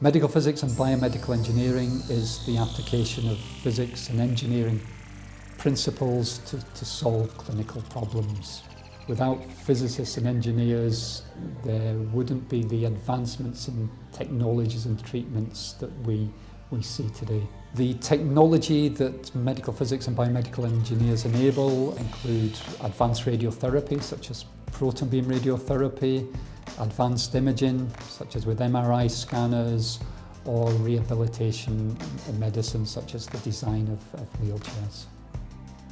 Medical physics and biomedical engineering is the application of physics and engineering principles to, to solve clinical problems. Without physicists and engineers, there wouldn't be the advancements in technologies and treatments that we, we see today. The technology that medical physics and biomedical engineers enable include advanced radiotherapy, such as proton beam radiotherapy, advanced imaging, such as with MRI scanners or rehabilitation medicine, such as the design of, of wheelchairs.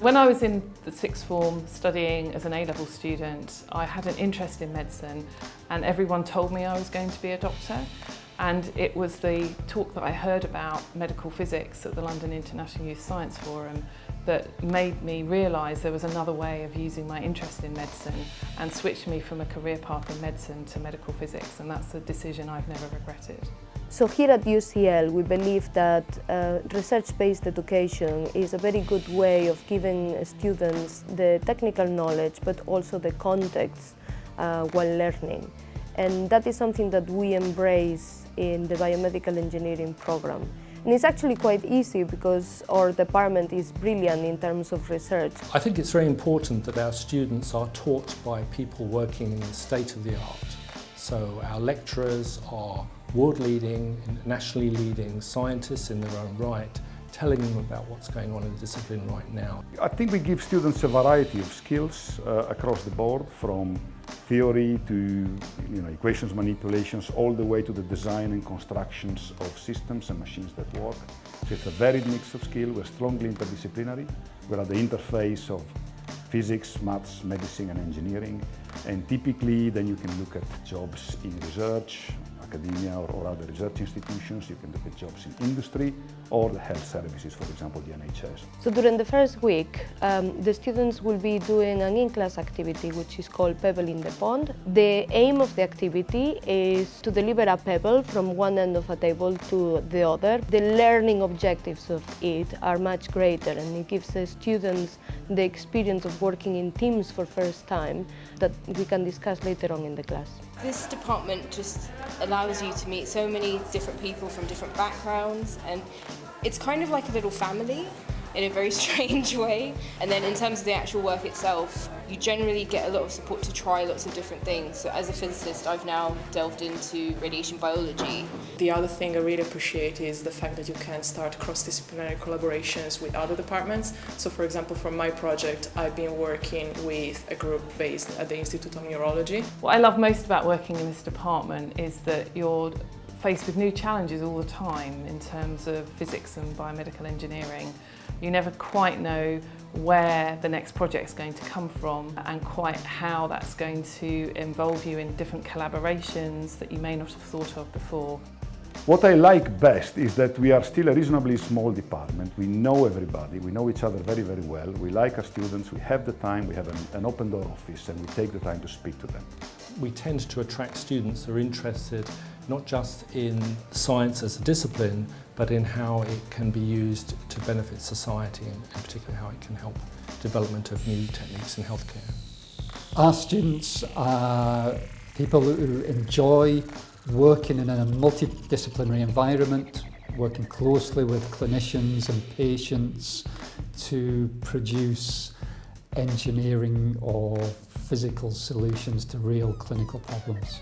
When I was in the sixth form studying as an A-level student, I had an interest in medicine and everyone told me I was going to be a doctor. And it was the talk that I heard about medical physics at the London International Youth Science Forum that made me realise there was another way of using my interest in medicine and switched me from a career path in medicine to medical physics and that's a decision I've never regretted. So here at UCL we believe that uh, research-based education is a very good way of giving students the technical knowledge but also the context uh, while learning. And that is something that we embrace in the biomedical engineering program. And it's actually quite easy because our department is brilliant in terms of research. I think it's very important that our students are taught by people working in the state of the art. So our lecturers are world-leading, nationally leading scientists in their own right, telling them about what's going on in the discipline right now. I think we give students a variety of skills uh, across the board, from theory to you know, equations manipulations, all the way to the design and constructions of systems and machines that work. So it's a varied mix of skill. We're strongly interdisciplinary. We're at the interface of physics, maths, medicine and engineering. And typically then you can look at jobs in research, academia or, or, other research institutions. You can look at jobs in industry or the health services, for example, the NHS. So during the first week, um, the students will be doing an in-class activity which is called Pebble in the Pond. The aim of the activity is to deliver a pebble from one end of a table to the other. The learning objectives of it are much greater and it gives the students the experience of working in teams for first time that we can discuss later on in the class. This department just allows you to meet so many different people from different backgrounds and it's kind of like a little family in a very strange way. And then in terms of the actual work itself, you generally get a lot of support to try lots of different things. So as a physicist, I've now delved into radiation biology. The other thing I really appreciate is the fact that you can start cross-disciplinary collaborations with other departments. So for example, for my project, I've been working with a group based at the Institute of Neurology. What I love most about working in this department is that you're faced with new challenges all the time in terms of physics and biomedical engineering. You never quite know where the next project is going to come from and quite how that's going to involve you in different collaborations that you may not have thought of before. What I like best is that we are still a reasonably small department. We know everybody, we know each other very, very well. We like our students, we have the time, we have an, an open door office and we take the time to speak to them. We tend to attract students who are interested not just in science as a discipline, but in how it can be used to benefit society and in particular how it can help development of new techniques in healthcare. Our students are people who enjoy working in a multidisciplinary environment, working closely with clinicians and patients to produce engineering or physical solutions to real clinical problems.